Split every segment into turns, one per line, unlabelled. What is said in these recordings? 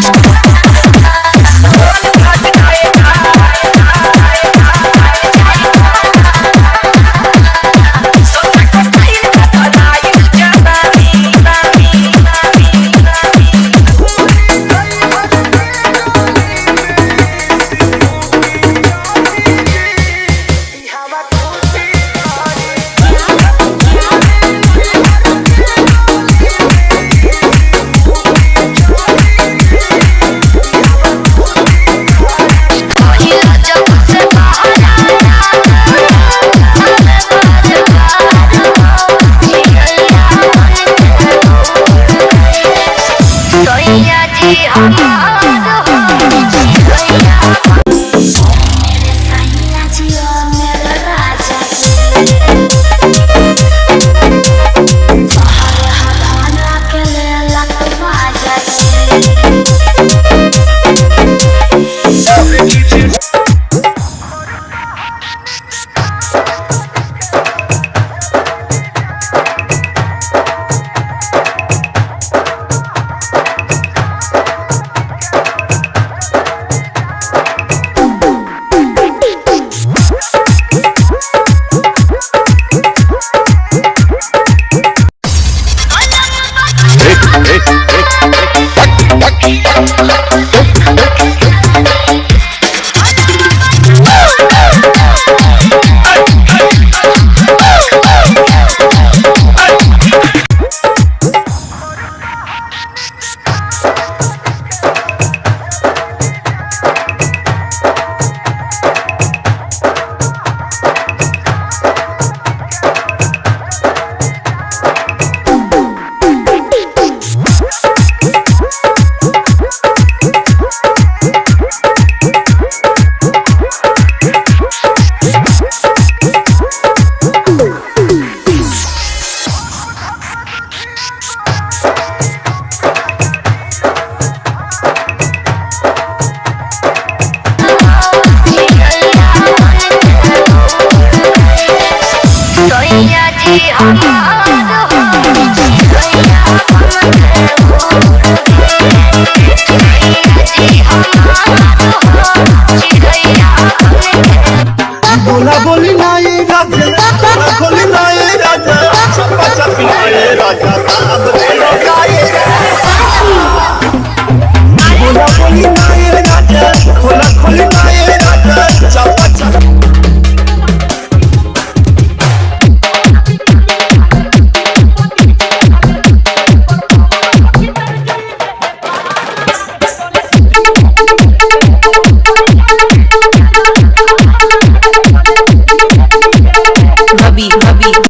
Stop. बोली राजा। बोला लाए राजा। छप्पा छप ना राजा। साहब बोलो ना ये बोला बोली
कभी
कभी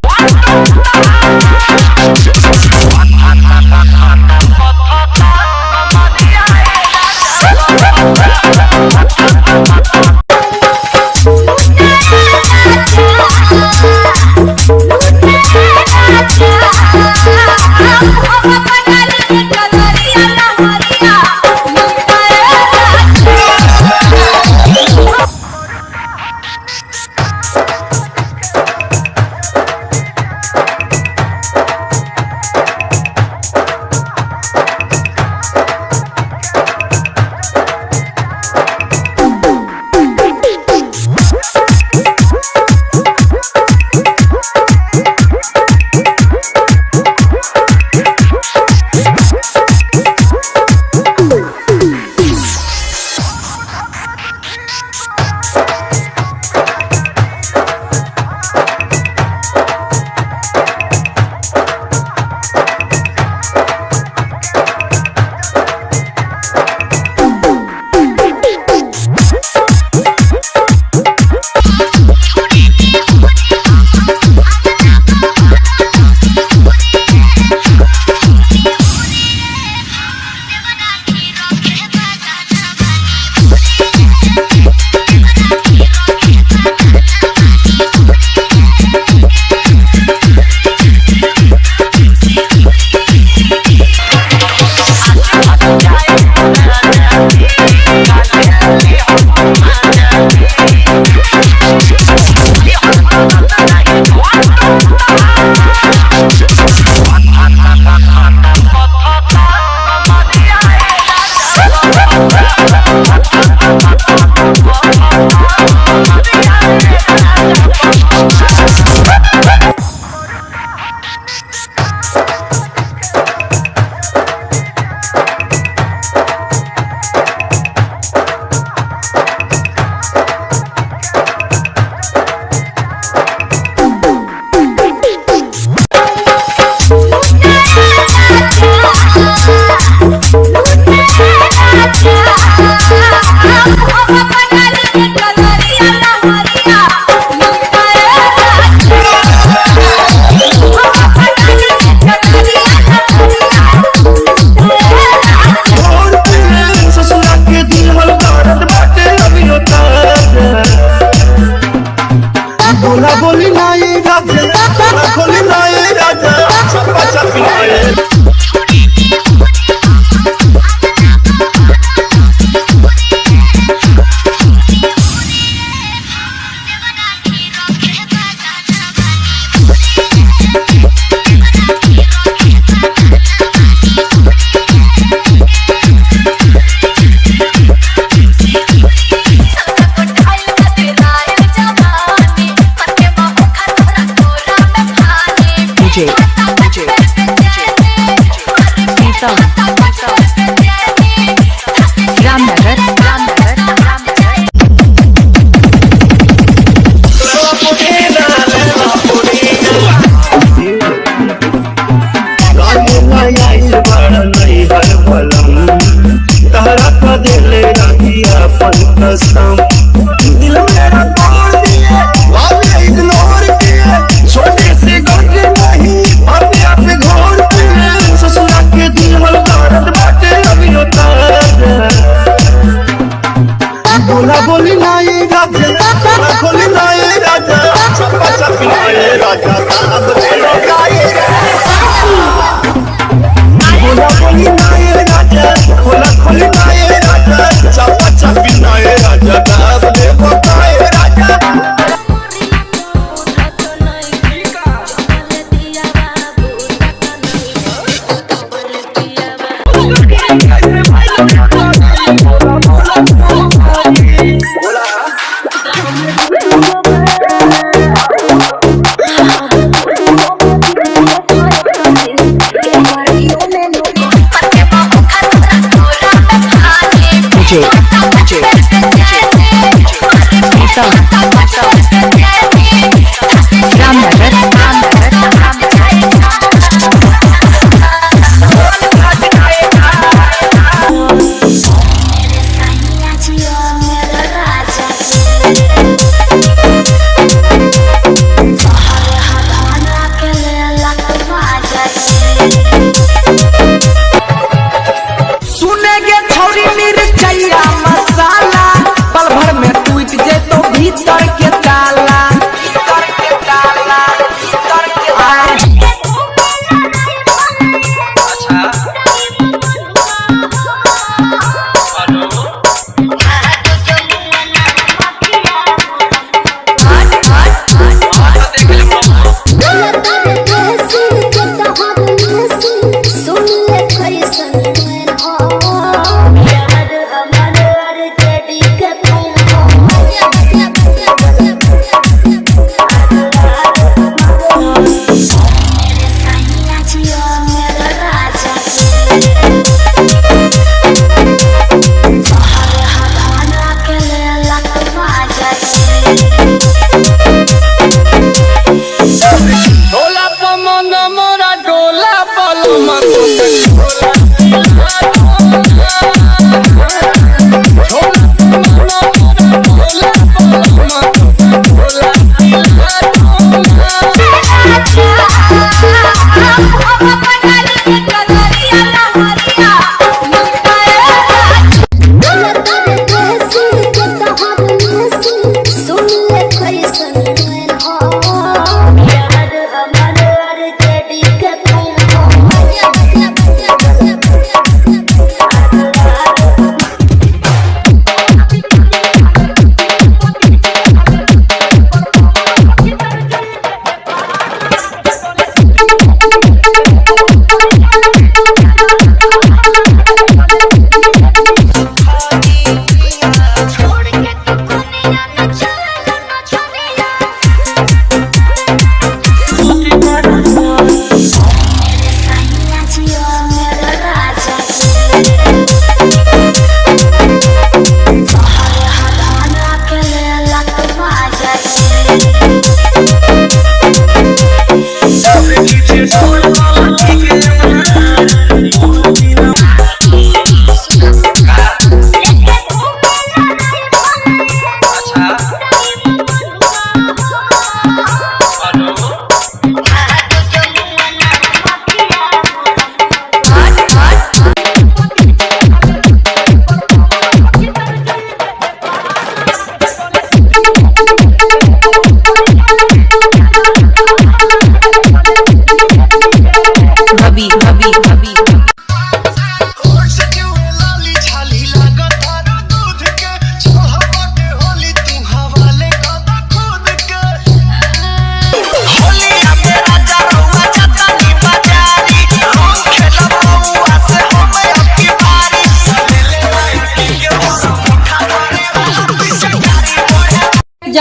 the sun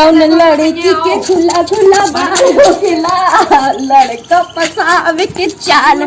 कौन लड़की के खुला खुला बाल लड़का पसावे के चाल।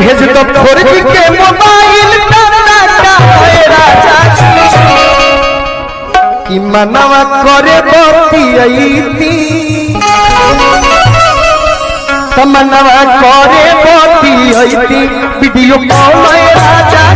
भेज तो दो फोरजी के मोबाइल कि मनवा करे बतियती तो मनवा करे बतियती वीडियो कॉल राजा